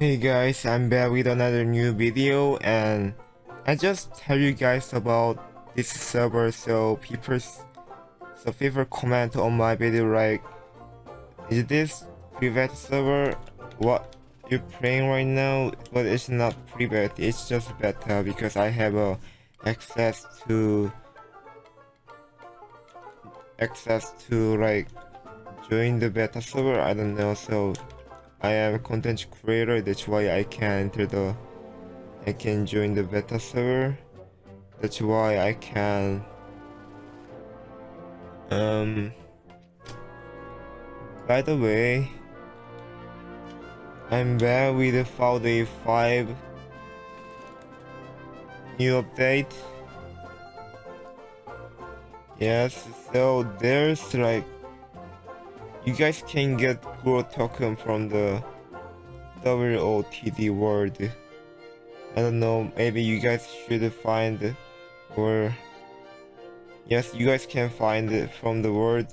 Hey guys, I'm back with another new video and I just tell you guys about this server. So people so people comment on my video like is this private server? What you're playing right now? But it's not private it's just beta because I have uh, access to access to like join the beta server I don't know so I am a content creator that's why I can enter the I can join the beta server. That's why I can um by the way I'm back with the Day 5 new update. Yes so there's like you guys can get Growtoken from the WOTD world. I don't know, maybe you guys should find or yes, you guys can find it from the world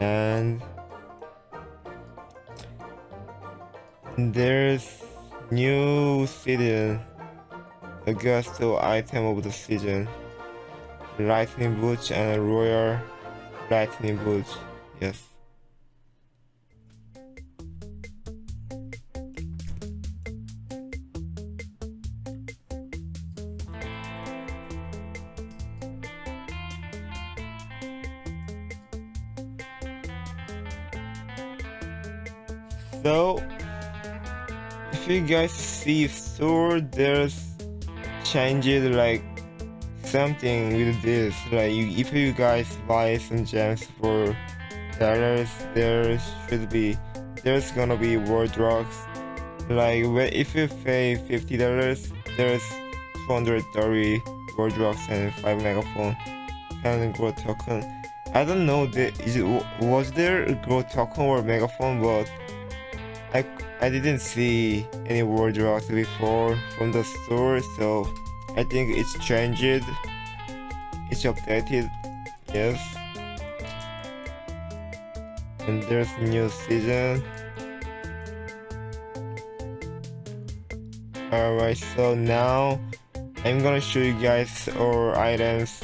and there's new season Augusto item of the season lightning boots and royal lightning boots yes So, if you guys see sword, there's changes like something with this. Like, you, if you guys buy some gems for dollars, there should be, there's gonna be world rocks. Like, if you pay fifty dollars, there's 230 world rocks and 5 megaphone and Growtoken. I don't know, the, is it, was there a Growtoken or megaphone, but I, I didn't see any word rocks before from the store, so I think it's changed. It's updated, yes. And there's new season. Alright, so now I'm gonna show you guys our items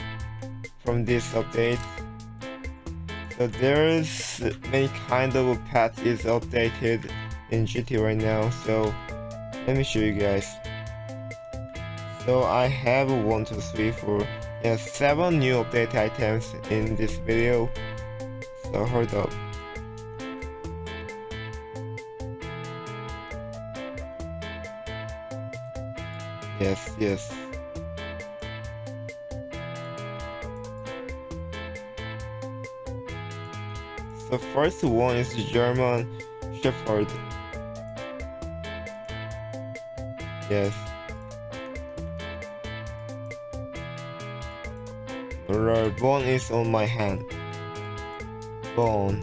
from this update. So there's many kind of paths is updated in GT right now so let me show you guys. So I have one two three four yeah seven new update items in this video. So hold up. Yes yes. The first one is German Shepherd Yes. Alright, bone is on my hand. Bone.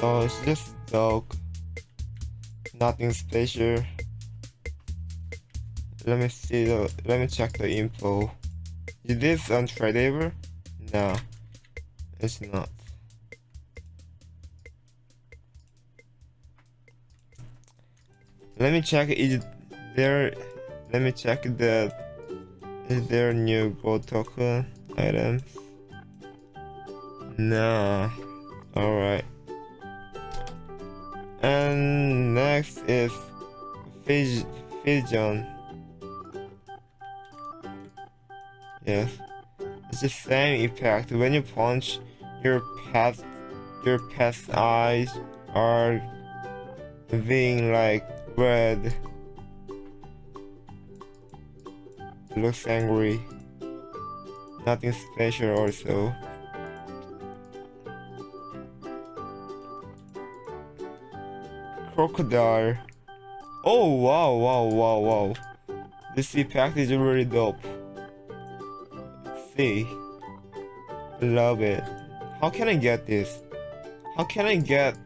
So it's just dog. Nothing special. Let me see the let me check the info. Is this on untradeable? No. It's not. Let me check is there let me check the is there new gold token items? No. Alright. And next is Fij Fijon. Yes. It's the same effect. When you punch your pet your pet's eyes are being like red. Looks angry. Nothing special also. Crocodile. Oh wow wow wow wow. This pack is really dope. see. Love it. How can I get this? How can I get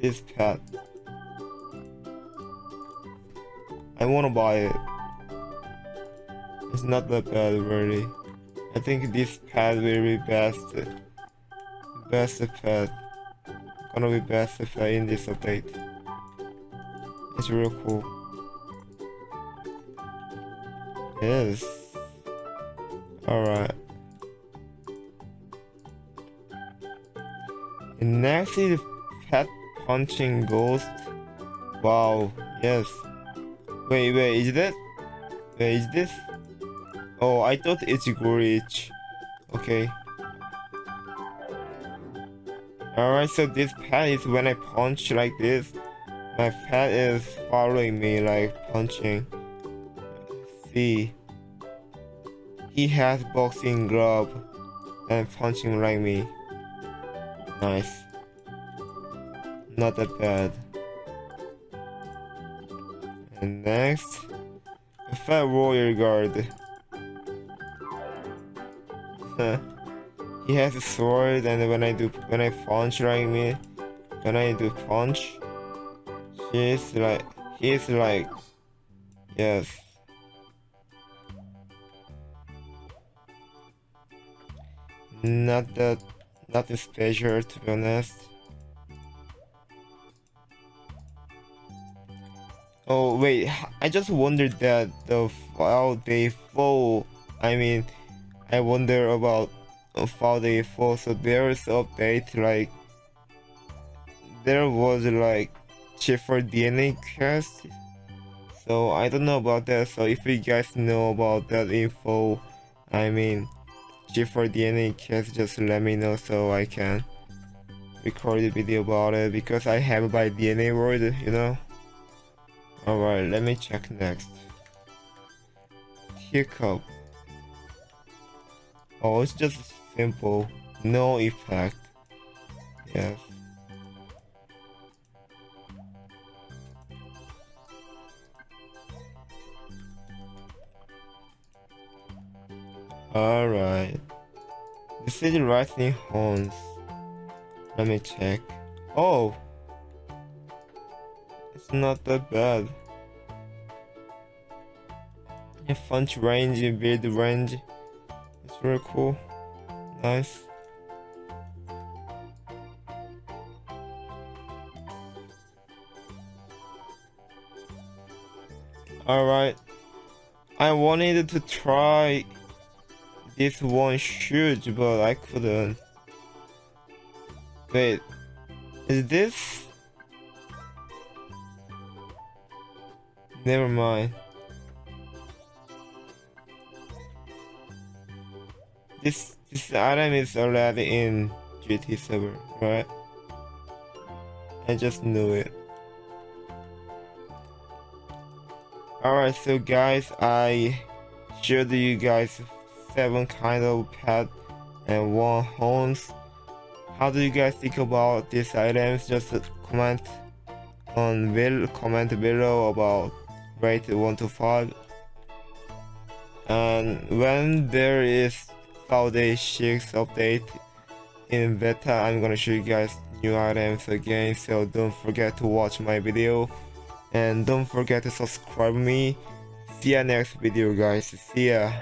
this pet. I wanna buy it. It's not that bad really. I think this pet will be best best pet. gonna be best I in this update. It's real cool. Yes. Alright. Next is pet punching ghost. Wow, yes. Wait, wait, is that? Wait, is this? Oh, I thought it's Gorich. Okay. Alright, so this pet is when I punch like this, my pet is following me like punching. See. He has boxing glove and punching like me. Nice. Not that bad. And next, a fat warrior guard. he has a sword and when I do when I punch like me when I do punch he's like he's like yes not that nothing special to be honest oh wait I just wondered that the file they fall. I mean I wonder about how they fall. So there's update like there was like for DNA quest so I don't know about that. So if you guys know about that info I mean for DNA quest just let me know so I can record a video about it because I have my DNA word you know alright let me check next Hiccup oh it's just simple no effect yes Alright. This is rising horns. Let me check. Oh! Not that bad. Yeah, punch range, build range. It's really cool. Nice. Alright. I wanted to try this one huge, but I couldn't. Wait, is this? Never mind. This this item is already in GT7, right? I just knew it. Alright, so guys, I showed you guys seven kind of pet and one horns. How do you guys think about these items? Just comment on will comment below about rate 1 to 5 and when there is Friday 6 update in beta I'm gonna show you guys new items again so don't forget to watch my video. And don't forget to subscribe me. See ya next video guys. See ya